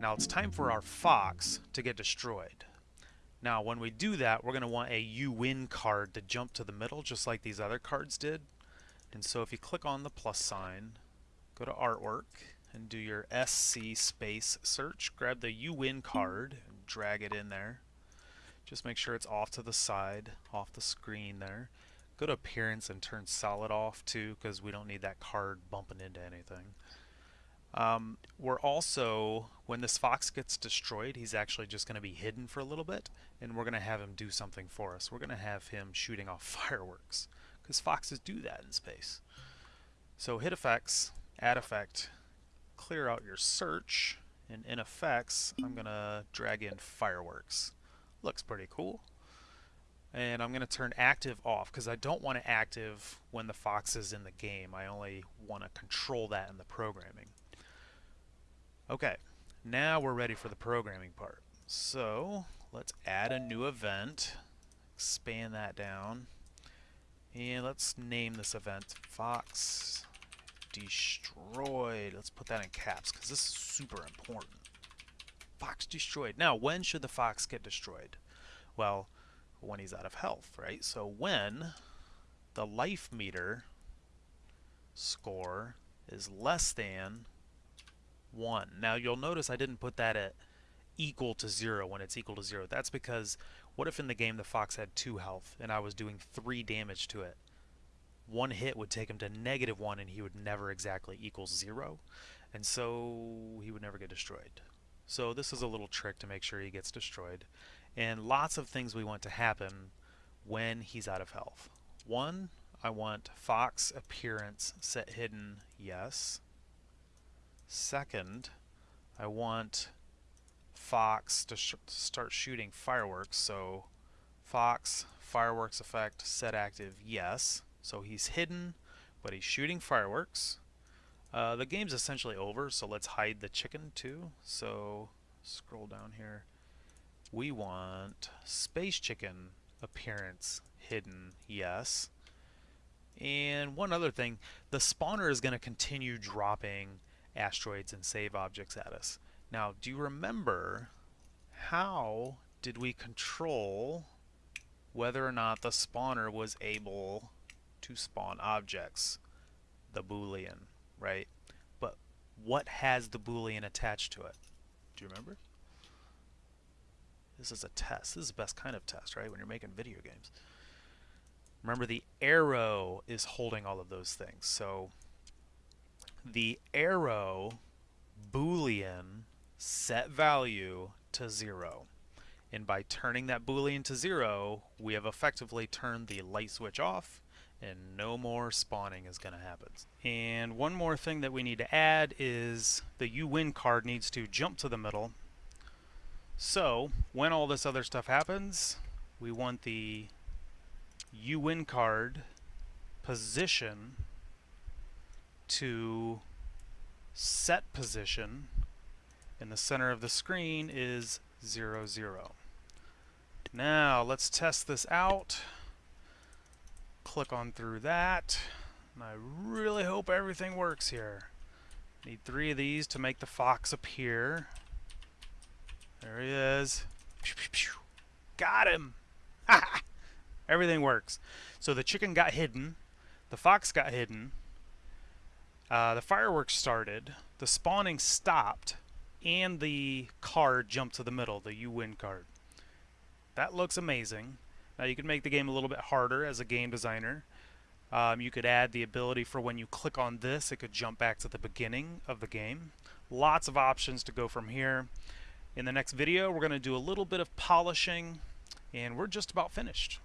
Now it's time for our fox to get destroyed. Now when we do that, we're going to want a you win card to jump to the middle just like these other cards did. And so if you click on the plus sign, go to artwork, and do your SC space search, grab the you win card and drag it in there. Just make sure it's off to the side, off the screen there. Go to appearance and turn solid off too because we don't need that card bumping into anything. Um, we're also, when this fox gets destroyed, he's actually just going to be hidden for a little bit, and we're going to have him do something for us. We're going to have him shooting off fireworks, because foxes do that in space. So hit effects, add effect, clear out your search, and in effects, I'm going to drag in fireworks. Looks pretty cool. And I'm going to turn active off because I don't want to active when the fox is in the game. I only want to control that in the programming. Okay, now we're ready for the programming part. So let's add a new event, expand that down, and let's name this event Fox Destroyed. Let's put that in caps because this is super important. Fox destroyed. Now, when should the fox get destroyed? Well, when he's out of health, right? So when the life meter score is less than 1. Now you'll notice I didn't put that at equal to 0 when it's equal to 0. That's because what if in the game the fox had 2 health and I was doing 3 damage to it? One hit would take him to negative 1 and he would never exactly equal 0. And so he would never get destroyed. So this is a little trick to make sure he gets destroyed. And lots of things we want to happen when he's out of health. One, I want Fox appearance set hidden yes. Second, I want Fox to sh start shooting fireworks. So Fox fireworks effect set active yes. So he's hidden, but he's shooting fireworks. Uh, the game's essentially over, so let's hide the chicken too. So scroll down here. We want Space Chicken appearance hidden, yes. And one other thing, the spawner is going to continue dropping asteroids and save objects at us. Now, do you remember how did we control whether or not the spawner was able to spawn objects? The Boolean right? But what has the Boolean attached to it? Do you remember? This is a test. This is the best kind of test, right? When you're making video games. Remember the arrow is holding all of those things. So the arrow boolean set value to 0. And by turning that boolean to 0, we have effectively turned the light switch off and no more spawning is going to happen. And one more thing that we need to add is the you win card needs to jump to the middle. So when all this other stuff happens, we want the you win card position to set position in the center of the screen is 0, 0. Now let's test this out click on through that. And I really hope everything works here. Need three of these to make the fox appear. There he is. Got him! everything works. So the chicken got hidden. The fox got hidden. Uh, the fireworks started. The spawning stopped. And the card jumped to the middle, the you win card. That looks amazing. Now you can make the game a little bit harder as a game designer. Um, you could add the ability for when you click on this, it could jump back to the beginning of the game. Lots of options to go from here. In the next video, we're going to do a little bit of polishing, and we're just about finished.